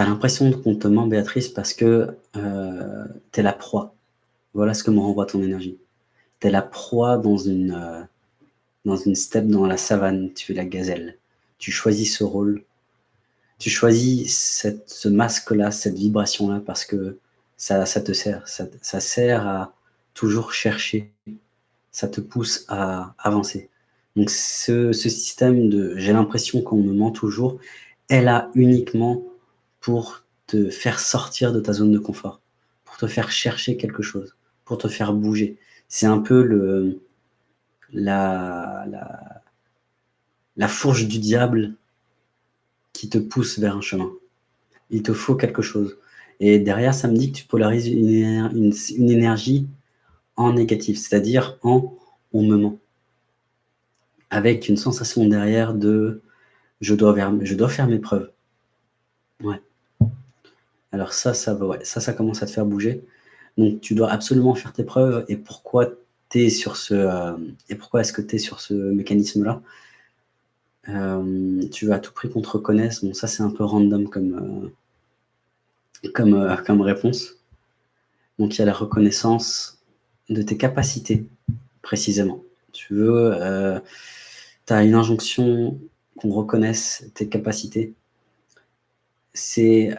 as l'impression qu'on te ment, Béatrice, parce que euh, tu es la proie. Voilà ce que me renvoie ton énergie. Tu es la proie dans une, euh, dans une steppe dans la savane, tu es la gazelle. Tu choisis ce rôle. Tu choisis cette, ce masque-là, cette vibration-là, parce que ça, ça te sert. Ça, ça sert à toujours chercher. Ça te pousse à avancer. Donc ce, ce système de « j'ai l'impression qu'on me ment toujours », est là uniquement pour te faire sortir de ta zone de confort, pour te faire chercher quelque chose, pour te faire bouger. C'est un peu le, la, la, la fourche du diable qui te pousse vers un chemin. Il te faut quelque chose. Et derrière, ça me dit que tu polarises une, une, une énergie en négatif, c'est-à-dire en « on me ment » avec une sensation derrière de je dois, je dois faire mes preuves. Ouais. Alors ça, ça, ouais, ça, ça commence à te faire bouger. Donc tu dois absolument faire tes preuves. Et pourquoi es sur ce euh, et pourquoi est-ce que tu es sur ce mécanisme-là euh, Tu veux à tout prix qu'on te reconnaisse. Bon, ça c'est un peu random comme, euh, comme réponse. Donc il y a la reconnaissance de tes capacités, précisément. Tu veux tu as une injonction qu'on reconnaisse tes capacités. C'est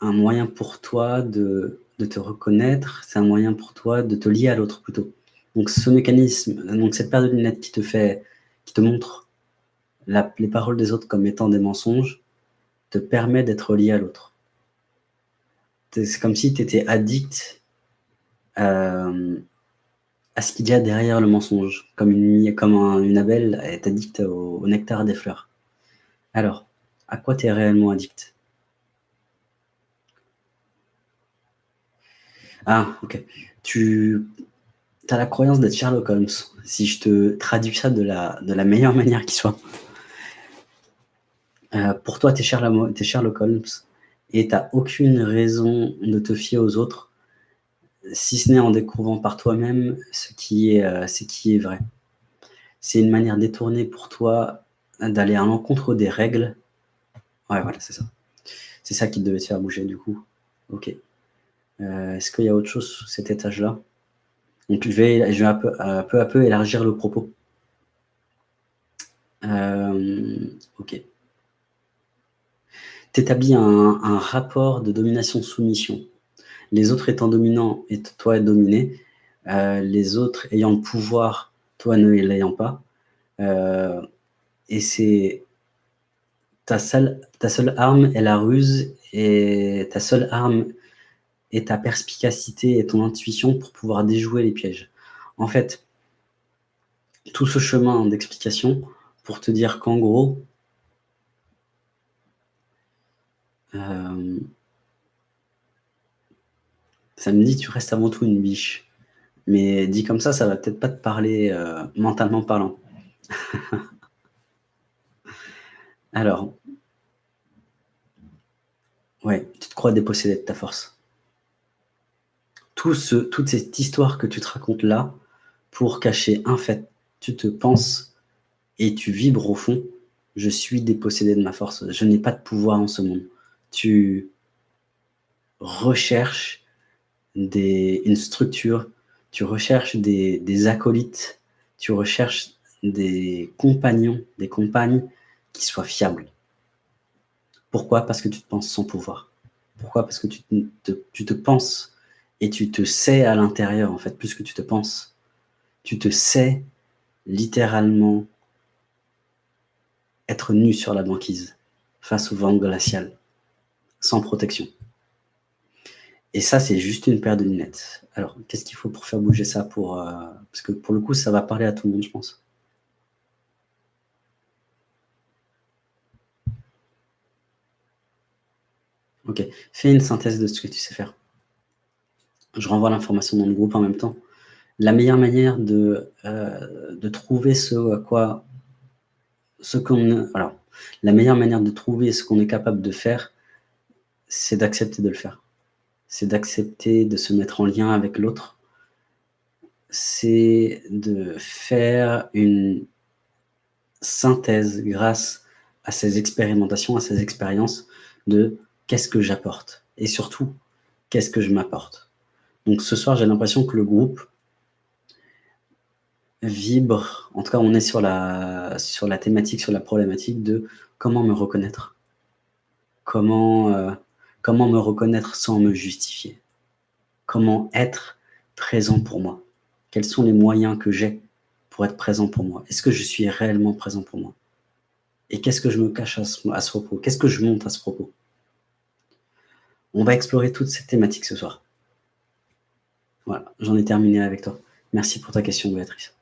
un moyen pour toi de, te reconnaître, c'est un moyen pour toi de te lier à l'autre plutôt. Donc ce mécanisme, donc cette paire de lunettes qui te fait, qui te montre les paroles des autres comme étant des mensonges, te permet d'être lié à l'autre. C'est comme si tu étais addict euh, à ce qu'il y a derrière le mensonge, comme une, comme est addict au, nectar des fleurs. Alors, à quoi tu es réellement addict? Ah, ok. Tu as la croyance d'être Sherlock Holmes, si je te traduis ça de la, meilleure manière qui soit. Euh, pour toi, tu es, es, Sherlock Holmes et tu n'as aucune raison de te fier aux autres si ce n'est en découvrant par toi-même ce, qui est, euh, ce qui est vrai. C'est une manière détournée pour toi d'aller à l'encontre des règles. Ouais, voilà, c'est ça. C'est ça qui devait te faire bouger, du coup. Ok. Euh, est-ce qu'il y a autre chose sous cet étage-là? Donc, je vais, je vais peu, à peu élargir le propos. Euh, ok. Tu établis un, un rapport de domination-soumission les autres étant dominants et toi dominé, euh, les autres ayant le pouvoir, toi ne l'ayant pas. Euh, et c'est ta ta seule arme est la ruse et ta seule arme est ta perspicacité et ton intuition pour pouvoir déjouer les pièges. En fait, tout ce chemin d'explication pour te dire qu'en gros, euh, ça me dit tu restes avant tout une biche. Mais dit comme ça, ça va peut-être pas te parler euh, mentalement parlant. Alors, ouais, tu te crois dépossédé de ta force. Toute cette histoire que tu te racontes là, pour cacher un fait, tu te penses et tu vibres au fond, je suis dépossédé de ma force, je n'ai pas de pouvoir en ce monde. Tu recherches des, une structure, tu recherches des, acolytes, tu recherches des compagnons, des compagnes qui soient fiables. Pourquoi? Parce que tu te penses sans pouvoir. Pourquoi? Parce que tu te penses et tu te sais à l'intérieur, en fait, plus que tu te penses. Tu te sais littéralement être nu sur la banquise, face au vent glacial, sans protection. Et ça, c'est juste une paire de lunettes. Alors, qu'est-ce qu'il faut pour faire bouger ça euh, Parce que pour le coup, ça va parler à tout le monde, je pense. Ok, fais une synthèse de ce que tu sais faire. Je renvoie l'information dans le groupe en même temps. La meilleure manière de, euh, trouver ce à quoi... Ce qu'on... Alors, la meilleure manière de trouver ce qu'on est capable de faire, c'est d'accepter de le faire. C'est d'accepter de se mettre en lien avec l'autre, c'est de faire une synthèse grâce à ces expérimentations, à ces expériences de qu'est-ce que j'apporte Et surtout, qu'est-ce que je m'apporte Donc ce soir, j'ai l'impression que le groupe vibre, en tout cas on est sur la, thématique, sur la problématique de comment me reconnaître. Comment, euh, comment me reconnaître sans me justifier. Comment être présent pour moi. Quels sont les moyens que j'ai pour être présent pour moi? Est-ce que je suis réellement présent pour moi? Et qu'est-ce que je me cache à ce propos? Qu'est-ce que je monte à ce propos? On va explorer toutes ces thématiques ce soir. Voilà, j'en ai terminé avec toi. Merci pour ta question, Béatrice.